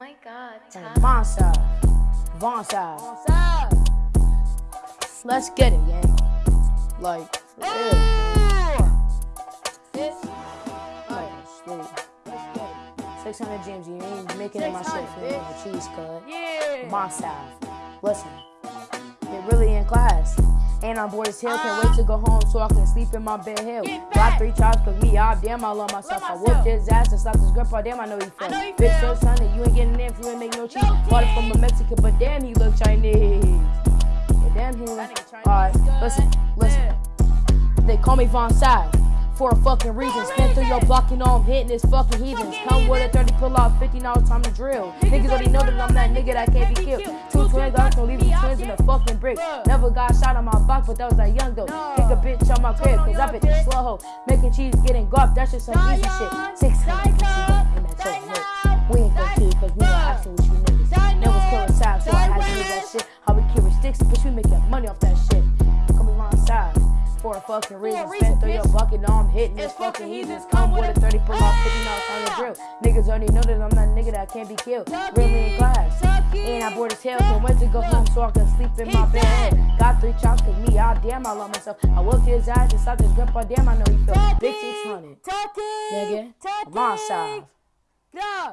my god. And Von side. Von side. Let's get it, gang. Like, yeah. Like, straight. 600 James, you ain't making it my shit for. Cheese cut. Yeah. My style. Listen, And I'm bored as hell, can't wait to go home so I can sleep in my bed hell. Got three chops, cause me, I damn, I love myself. I whooped his ass and slapped his grandpa, damn, I know he fell. Bitch, so sunny, you ain't getting in if you ain't make no cheese. Bought it from a. Mexican, but damn, he look Chinese. Yeah, damn, he nigga Alright, listen, listen. Yeah. They call me Von Side for a fucking reason. Spin through your block, you know I'm hitting this fucking heathens. Come with a 30, pull out 50, now it's time to drill. Niggas already know that I'm that nigga that can't be killed. Two twins, in a fucking brick. Never got shot on my block, but that was that young though. Pick a bitch on my crib, cause I bitch is slow hoe. Making cheese, getting guap, that's just some easy shit. 600, what you want in that. We ain't gon' kill cause we not asking what you niggas. Never was killing side, so I had to do that shit. How we carry sticks, bitch, we making money off that shit. Come on side. For a fucking reason, spin through your bucket, now I'm hitting this fucking fucking heathens. Come with a 30 it. pull off 50 now on the drill. Niggas already know that I'm that nigga that can't be killed. Really in class. Bored as hell, can't wait to go home so I can sleep in my bed. Got three chops, cause me, I damn, I love myself. I whooped his ass and slapped his grandpa, damn, I know he felt. Big 600. Tucky. Nigga, on side. Yeah.